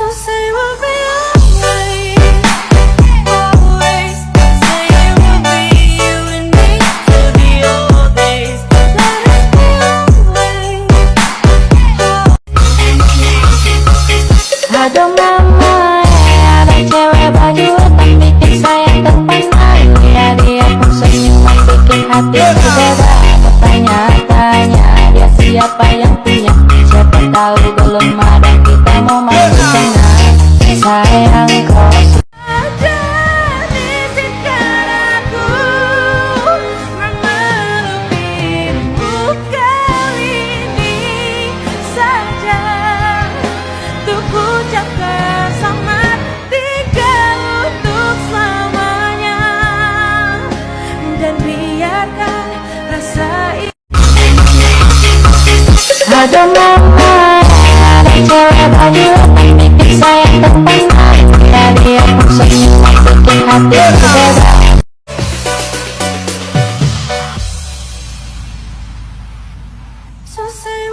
So say we'll be don't mind I you It's don't mind have So say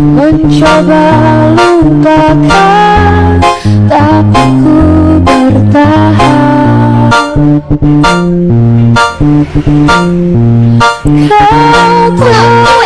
Mencoba lupakan Tapi ku bertahan. Kau tahu